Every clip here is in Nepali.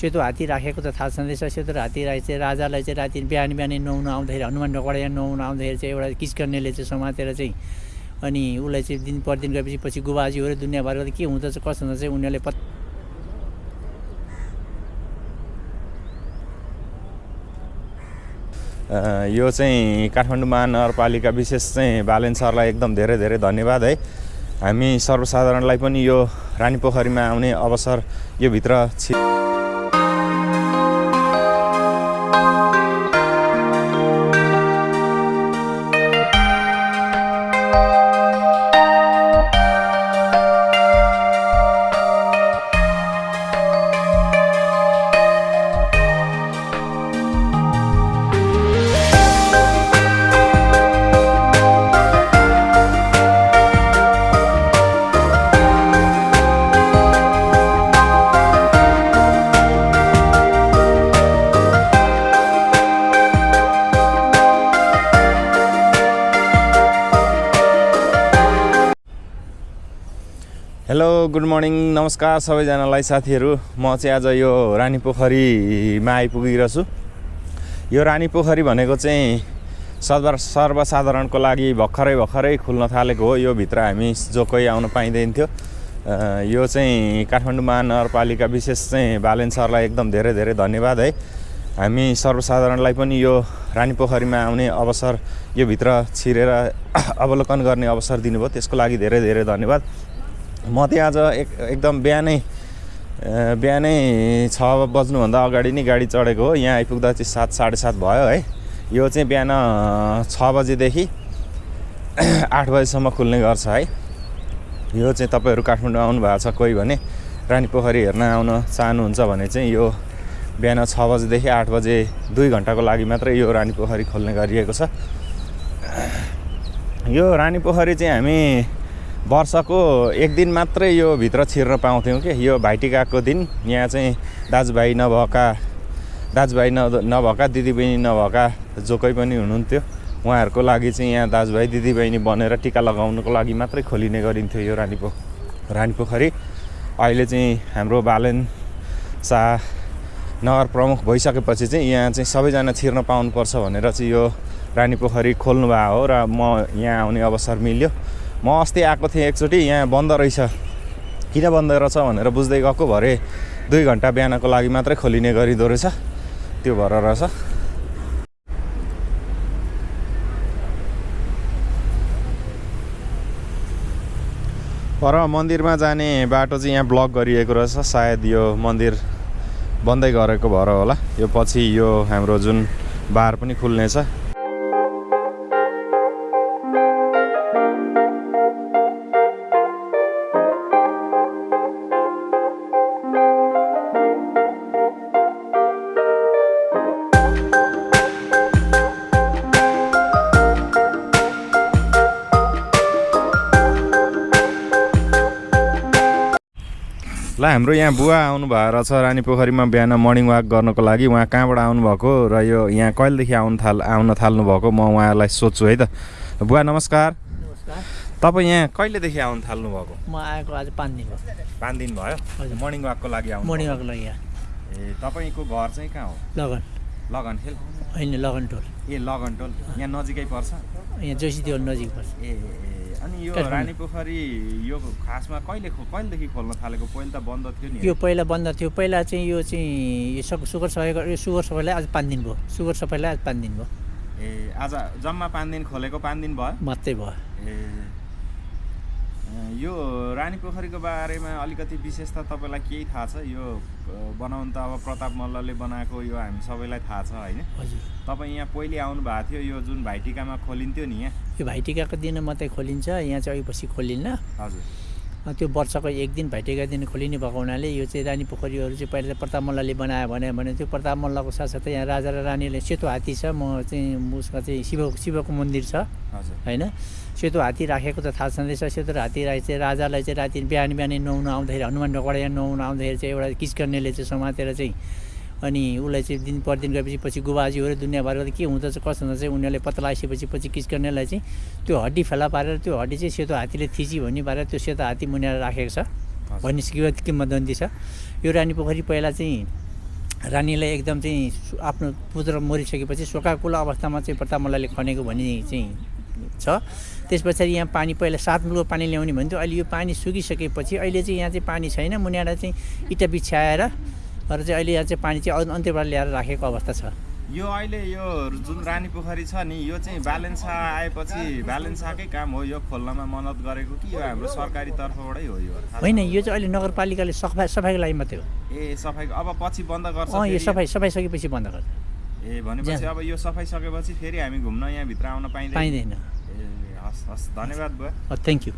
सेतो हात्ती राखेको त थाहा छँदैछ। सेतो हात्ती राखे चाहिँ राजालाई चाहिँ राति बिहान बिहानै नुहाउन आउँदाखेरि हनुमान ढोकाडा नुहाउन आउँदाखेरि चाहिँ एउटा किचकर्नेले चाहिँ समातेर चाहिँ अनि उसलाई चाहिँ दिन प्रतिदिन गएपछि पछि गुबाजीहरू दुनियाँभरको त के हुँदछ कसो हुँदछ चाहिँ उनीहरूले पत् यो चाहिँ काठमाडौँ महानगरपालिका विशेष चाहिँ बालेन सरलाई एकदम धेरै धेरै धन्यवाद है। हामी सर्वसाधारणलाई पनि यो रानीपोखरीमा आउने अवसर यो भित्र छि गुड मर्निङ नमस्कार सबैजनालाई। साथीहरू म चाहिँ आज यो रानी पोखरीमा आइपुगेको छु यो रानी पोखरी भनेको चाहिँ सर्व सर्वसाधारणको लागि भर्खरै भर्खरै खुल्न थालेको हो। यो भित्र हामी जो कोही आउन पाइँदैन थियो यो चाहिँ काठमाडौँ महानगरपालिका विशेष चाहिँ बालेन सरलाई एकदम धेरै धेरै धन्यवाद है। हामी सर्वसाधारणलाई पनि यो रानी पोखरीमा आउने अवसर यो भित्र छिरेर अवलोकन गर्ने अवसर दिनुभयो। त्यसको लागि धेरै धेरै धन्यवाद। म चाहिँ आज एक एकदम बिहानै बिहानै छ बज्नुभन्दा अगाडि नै गाडी चढेको हो। यहाँ आइपुग्दा चाहिँ सात साढे सात भयो है। यो चाहिँ बिहान छ बजीदेखि आठ बजीसम्म खुल्ने गर्छ है। यो चाहिँ तपाईँहरू काठमाडौँ आउनु भएको छ कोही भने रानी पोखरी हेर्न आउन चाहनुहुन्छ भने चाहिँ यो बिहान छ बजीदेखि आठ बजे दुई घन्टाको लागि मात्रै यो रानी पोखरी खोल्ने गरिएको छ। यो रानी पोखरी चाहिँ हामी वर्षको एक दिन मात्रै यो भित्र छिर्न पाउँथ्यौँ कि? यो भाइटिकाको दिन। यहाँ चाहिँ दाजुभाइ नभएका दाजुभाइ न नभएका दिदीबहिनी नभएका जो कोही पनि हुनुहुन्थ्यो उहाँहरूको लागि चाहिँ यहाँ दाजुभाइ दिदीबहिनी बनेर टिका लगाउनुको लागि मात्रै खोलिने गरिन्थ्यो यो रानी रानी पोखरी अहिले चाहिँ हाम्रो बालेन शाह नगर प्रमुख भइसकेपछि चाहिँ यहाँ चाहिँ सबैजना छिर्न पाउनुपर्छ भनेर चाहिँ यो रानी पोखरी खोल्नु भएको हो र म यहाँ आउने अवसर मिल्यो। म अस्ति आएको थिएँ एकचोटि यहाँ बन्द रहेछ। किन बन्द रहेछ भनेर बुझ्दै गएको भरे दुई घन्टा बिहानको लागि मात्रै खोलिने गरिदो रहेछ। त्यो भएर रहेछ। पर मन्दिरमा जाने बाटो चाहिँ यहाँ ब्लक गरिएको रहेछ। सायद यो मन्दिर बन्दै गरेको भएर होला। यो पछि यो हाम्रो जुन बार पनि खुल्नेछ। ल हाम्रो यहाँ बुवा आउनु भएको रहेछ रानी पोखरीमा बिहान मर्निङ वाक गर्नको लागि। उहाँ कहाँबाट आउनुभएको र यो यहाँ कहिलेदेखि आउनु थाल आउन थाल्नु भएको म उहाँलाई सोध्छु है त। बुवा नमस्कार। तपाईँ यहाँ कहिलेदेखि आउनु थाल्नु भएको म आएको आज पाँच दिन भयो। पाँच दिन भयो। मर्निङ वाकको लागि आउनु मर्निङ। वाकको लागि ए तपाईँको घर चाहिँ कहाँ हो? लगन। लगनखेल होइन लगन टोल। ए लगनटोल यहाँ नजिकै पर्छ? यहाँ जोसी देवल नजिक पर्छ। ए। अनि यो। रानी पोखरी यो खासमा कहिले कहिलेदेखि खोल्न थालेको? पहिले त बन्द थियो नि। यो पहिला बन्द थियो। पहिला चाहिँ यो चाहिँ सुगर सफाइ यो सुगर सफाइलाई आज पाँच दिन भयो। सुगर सफाइलाई आज पाँच दिन भयो। ए आज जम्मा पाँच दिन खोलेको पाँच दिन भयो? मात्रै भयो। ए यो रानी पोखरीको बारेमा अलिकति विशेष त तपाईँलाई केही थाहा छ? यो बनाउनु त अब प्रताप मल्लले बनाएको यो हामी सबैलाई थाहा छ होइन? तपाईँ यहाँ पहिले आउनु भएको थियो यो जुन भाइटिकामा खोलिन्थ्यो नि यहाँ। यो भाइटिकाको दिन मात्रै खोलिन्छ यहाँ चाहिँ अघिपछि खोलिन्न। हजुर। त्यो वर्षको एक दिन भाइटिका दिन खोलिने भएको हुनाले यो चाहिँ रानी पोखरीहरू चाहिँ पहिला चाहिँ प्रताप मल्लले बनायो भने भने त्यो प्रताप मल्लको साथसाथै यहाँ राजा र रानीले सेतो हात्ती छ म चाहिँ उसमा चाहिँ शिव शिवको मन्दिर छ होइन? सेतो हात्ती राखेको त थाहा छँदैछ सेतो हात्ती राखे चाहिँ राजालाई चाहिँ राति बिहान बिहानै नुहाउन आउँदाखेरि हनुमान ढोकाडा यहाँ नुहाउन आउँदाखेरि चाहिँ एउटा किचकर्नेले चाहिँ समातेर चाहिँ अनि उसलाई चाहिँ दिन प्रतिदिन गएपछि पछि गुबाजीहरू दुनियाँभरको त के हुँदछ कसो हुँदछ चाहिँ उनीहरूले पत्ता लगाइसकेपछि पछि किचकर्नेलाई चाहिँ त्यो हड्डी फेला पारेर त्यो हड्डी चाहिँ सेतो हात्तीले थिची भन्ने पारेर त्यो सेतो हात्ती मुनिएर राखेको छ। भन्ने किंवत किंवदन्ती छ। यो रानी पोखरी पहिला चाहिँ रानीलाई एकदम चाहिँ आफ्नो पुत्र मरिसकेपछि शोकाकुल अवस्थामा चाहिँ प्रताप मल्लले खनेको भन्ने चाहिँ छ। त्यस पछाडि यहाँ पानी पहिला सात मुलको पानी ल्याउने भन्थ्यो। अहिले यो पानी सुकिसकेपछि अहिले चाहिँ यहाँ चाहिँ पानी छैन। मुनिबाट चाहिँ इँटा बिछ्याएर र चाहिँ अहिले यहाँ चाहिँ पानी चाहिँ अन्- अन्त्यबाट ल्याएर राखेको अवस्था छ। यो अहिले यो जुन रानी पोखरी छ नि यो चाहिँ बालेन्सा आएपछि बालेन्साकै काम हो यो खोल्नमा मद्दत गरेको कि यो हाम्रो सरकारी तर्फबाटै हो यो? होइन यो चाहिँ अहिले नगरपालिकाले सफाइ सफाइको लागि मात्रै हो। ए सफाइको अब पछि बन्द गर्छ यो? सफाइ सफाइ सकेपछि बन्द गर्छ। ए भनेपछि अब यो सफाइ सकेपछि फेरि हामी घुम्न यहाँभित्र आउन पाइँदैन? पाइँदैन। ए हस् हस् धन्यवाद बुवा। थ्याङ्क यू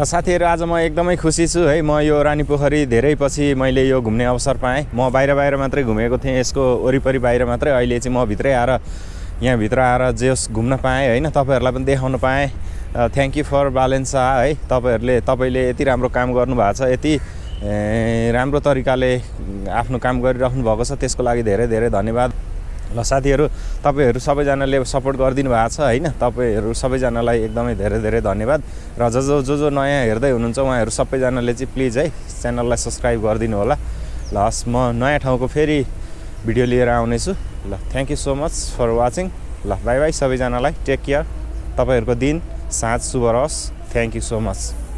साथीहरू आज म एकदमै खुसी छु है। म यो रानी पोखरी धेरै पछि मैले यो घुम्ने अवसर पाएँ। म बाहिर बाहिर मात्रै घुमेको थिएँ यसको वरिपरि बाहिर मात्रै। अहिले चाहिँ म भित्रै आएर यहाँभित्र आएर जेस घुम्न पाएँ होइन। तपाईँहरूलाई पनि देखाउन पाएँ। थ्याङ्क यू फर बालेन्सा है। तपाईँहरूले तपाईँले यति राम्रो काम गर्नुभएको छ यति राम्रो तरिकाले आफ्नो काम गरिराख्नु भएको छ। त्यसको लागि धेरै धेरै धन्यवाद। ल साथीहरू तपाईँहरू सबैजनाले सपोर्ट गरिदिनु भएको छ होइन? तपाईँहरू सबैजनालाई एकदमै धेरै धेरै धन्यवाद। र जो जो जो जो नयाँ हेर्दै हुनुहुन्छ उहाँहरू सबैजनाले चाहिँ प्लिज है च्यानललाई सब्सक्राइब गरिदिनु होला। ल हस् म नयाँ ठाउँको फेरि भिडियो लिएर आउनेछु। ल thank you so much for watching ल बाई बाई सबैजनालाई। टेक केयर तपाईँहरूको दिन साँझ शुभ रहोस्। Thank you so much